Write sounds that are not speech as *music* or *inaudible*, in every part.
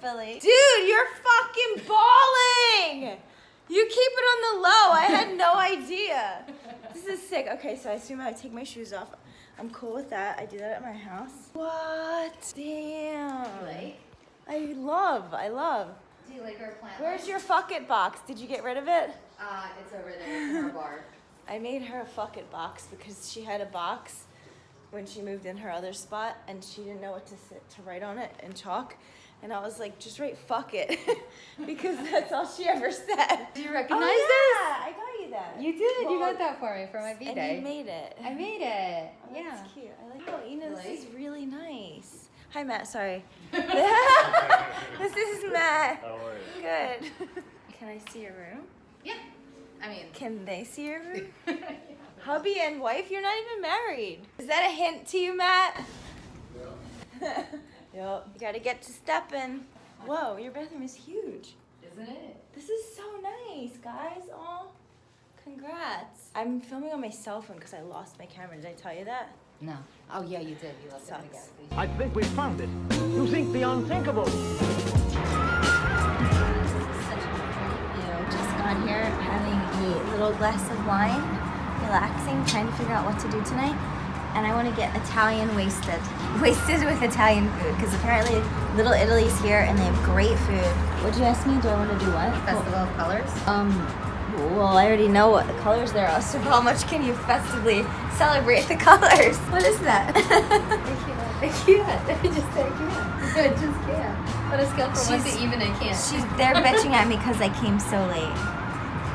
Billy? Dude, you're fucking balling! You keep it on the low. I had no idea. This is sick. Okay, so I assume I take my shoes off. I'm cool with that. I do that at my house. What? Damn. Like? I love, I love. Do you like our plant? Where's your fuck it box? Did you get rid of it? Uh, it's over there in our bar. *laughs* I made her a fuck it box because she had a box when she moved in her other spot and she didn't know what to sit, to write on it in chalk. And I was like, just write fuck it *laughs* because that's all she ever said. Do you recognize Oh, recognize yeah, I got you that. You did. you got that for me for my B And day. you made it. I made it. Oh, yeah. That's cute. I like oh, you know, this is really nice. Hi, Matt. Sorry. *laughs* *laughs* this is Matt. How are you? Good. Can I see your room? Yeah. I mean. Can they see your room? Hubby and wife, you're not even married. Is that a hint to you, Matt? Yeah. yep. You gotta get to stepping. Whoa, your bathroom is huge. Isn't it? This is so nice, guys. Oh, congrats. I'm filming on my cell phone because I lost my camera. Did I tell you that? No. Oh yeah, you did. You left it in Sucks. gas station. I think we found it. You think the unthinkable. You know, just got here having a little glass of wine, relaxing, trying to figure out what to do tonight. And I want to get Italian wasted. *laughs* Wasted with Italian food because apparently Little Italy's here and they have great food. What'd you ask me? Do I want to do what? Festival of Colors. Um, well, I already know what the colors there are, so how much can you festively celebrate the *laughs* colors? What is that? *laughs* I can't. I just I can't. I just can't. On a scale from one She's- to even, I can't. She's they're bitching at me because I came so late.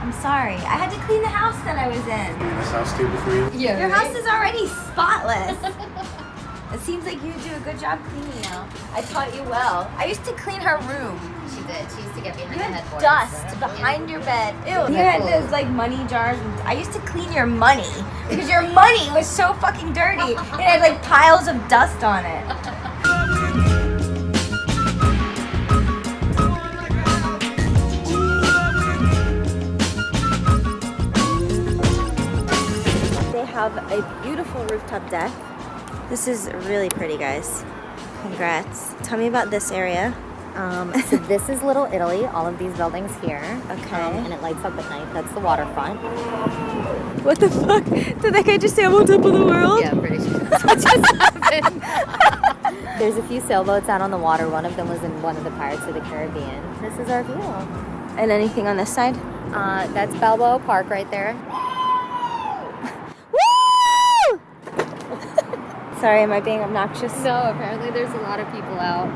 I'm sorry. I had to clean the house that I was in. This house too before you? yeah. Your right? house is already spotless. *laughs* it seems like you do a good job cleaning now. I taught you well. I used to clean her room. She did. She used to get behind You the had headboard. dust behind your bed. Ew. You had those like money jars. And I used to clean your money because your money was so fucking dirty. It had like piles of dust on it. *laughs* have a beautiful rooftop deck. This is really pretty, guys. Congrats. Tell me about this area. Um, so this is Little Italy, all of these buildings here. Okay. Um, and it lights up at night. That's the waterfront. What the fuck? Did that guy just say I'm on top of the world? Yeah, I'm pretty sure that's what just *laughs* happened. There's a few sailboats out on the water. One of them was in one of the Pirates of the Caribbean. This is our view. And anything on this side? Uh, that's Balboa Park right there. Sorry, am I being obnoxious? No, apparently there's a lot of people out.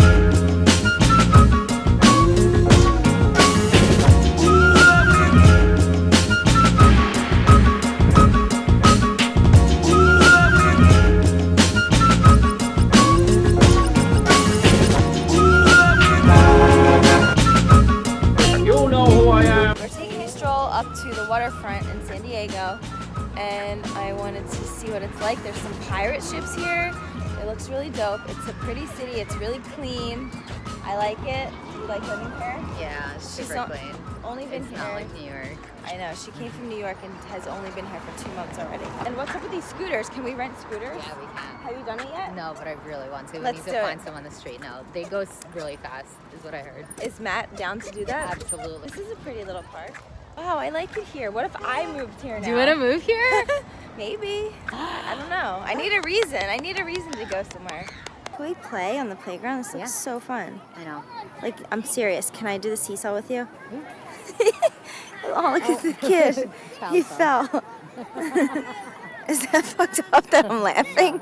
*laughs* like. There's some pirate ships here. It looks really dope. It's a pretty city. It's really clean. I like it. Do you like living here? Yeah, it's She's super not- clean. Only been It's here. not like New York. I know. She came from New York and has only been here for two months already. And what's up with these scooters? Can we rent scooters? Yeah, we can. Have you done it yet? No, but I really want to. We Let's need do to it. find some on the street now. They go really fast, is what I heard. Is Matt down to do that? Absolutely. This is a pretty little park. Wow, I like it here. What if I moved here now? Do you want to move here? *laughs* Maybe. I don't know. I need a reason. I need a reason to go somewhere. Can we play on the playground? This looks Yeah. so fun. I know. Like, I'm serious. Can I do the seesaw with you? *laughs* oh, look at the oh. kid. *laughs* he fell. *laughs* Is that fucked up that I'm laughing?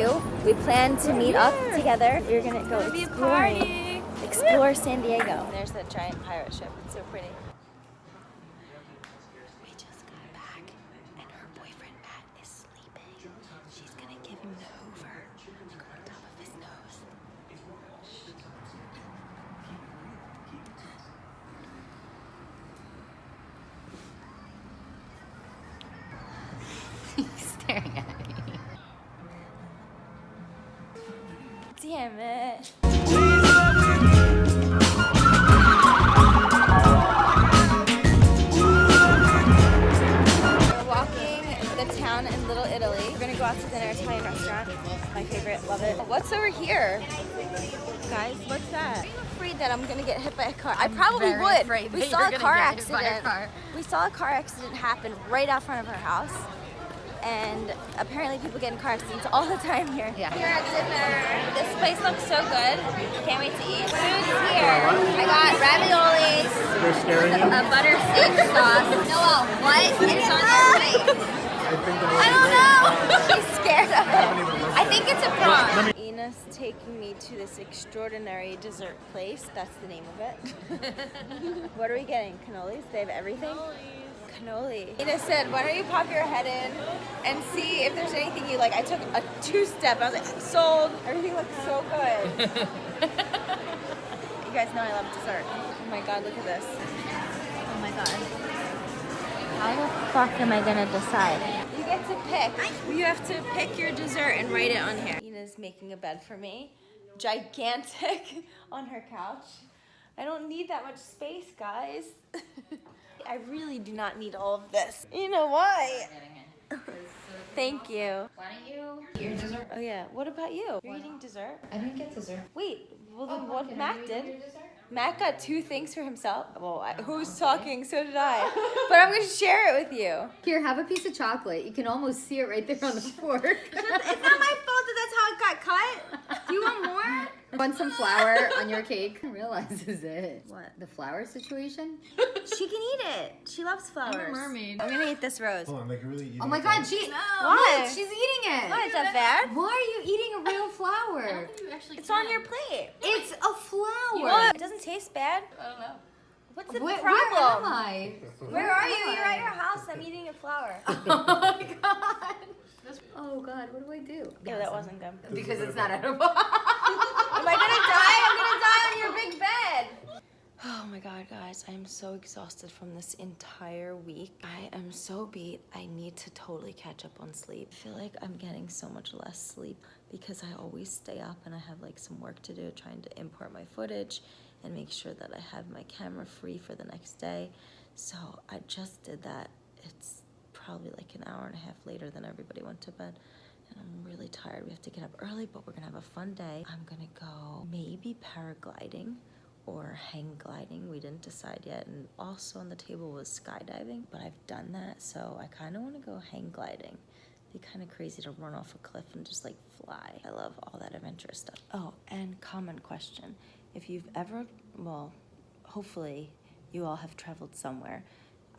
Too. We plan to meet up together. We're gonna go exploring. Explore San Diego. There's that giant pirate ship. It's so pretty. What's over here? Guys, what's that? I'm afraid that I'm gonna get hit by a car. I probably very would. afraid we that saw you're a car get hit by a accident. car. We saw a car accident happen right out front of our house. And apparently people get in car accidents all the time here. Yeah. Here at dinner. This place looks so good. Can't wait to eat. Food's here. I got raviolis, They're scaring you? a butter steak sauce. Noel, what prawn. Ina's taking me to this extraordinary dessert place. That's the name of it. *laughs* what are we getting? Cannolis? They have everything? Cannoli. Ina said, why don't you pop your head in and see if there's anything you like. I took a two-step. I was like, sold. Everything looks so good. *laughs* you guys know I love dessert. Oh my god, look at this. Oh my god. How the fuck am I gonna decide? You get to pick. You have to pick your dessert and write it on here. Ina's making a bed for me. Gigantic *laughs* on her couch. I don't need that much space, guys. *laughs* I really do not need all of this. You know why? Thank you. Why don't you eat your dessert? Oh yeah. What about you? You're eating dessert? I didn't get dessert. Wait. Well then, Oh, what can I Mac did? your? Matt got two things for himself. Well, I, oh, who's talking? So did I. *laughs* But I'm gonna share it with you. Here, have a piece of chocolate. You can almost see it right there on the fork. It's not my fault that that's how it got cut. Do you want more? *laughs* Want some flour on your cake? *laughs* Realizes it. What? The flour situation? *laughs* She can eat it. She loves flowers. I'm a mermaid. I'm gonna eat this rose. Hold on, like really eating Oh my god, she. Why? Look, she's eating it. Why is that bad? Why are you eating a real flower? It's on your plate. It's a flower. What? It doesn't taste bad. I don't know. What's the Where, problem? where am I? Where are you? You're at your house. I'm eating a flower. Oh my god. Oh god, what do I do? Yeah, that wasn't good. Because it's not edible. *laughs* Am I gonna die? I'm gonna die on your big bed. Oh my god, guys, I am so exhausted from this entire week. I am so beat. I need to totally catch up on sleep. I feel like I'm getting so much less sleep because I always stay up and I have like some work to do trying to import my footage and make sure that I have my camera free for the next day. So I just did that. It's probably like an hour and a half later than everybody went to bed. And I'm really tired. We have to get up early, but we're gonna have a fun day. I'm gonna go maybe paragliding or hang gliding. We didn't decide yet. And also on the table was skydiving, but I've done that, so I kind of want to go hang gliding. Be kind of crazy to run off a cliff and just like fly. I love all that adventurous stuff. Oh, and common question: If you've ever, well, hopefully you all have traveled somewhere.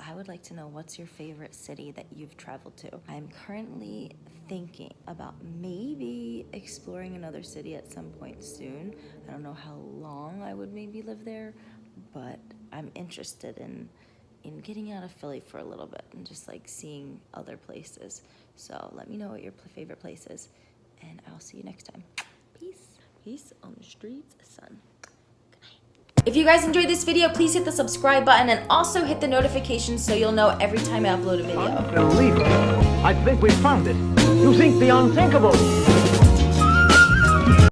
I would like to know what's your favorite city that you've traveled to. I'm currently thinking about maybe exploring another city at some point soon. I don't know how long I would maybe live there, but I'm interested in in getting out of Philly for a little bit and just like seeing other places. So let me know what your favorite place is, and I'll see you next time. Peace. Peace on the streets, son. If you guys enjoyed this video, please hit the subscribe button and also hit the notifications so you'll know every time I upload a video. Unbelievable. I think we found it. You think the unthinkable.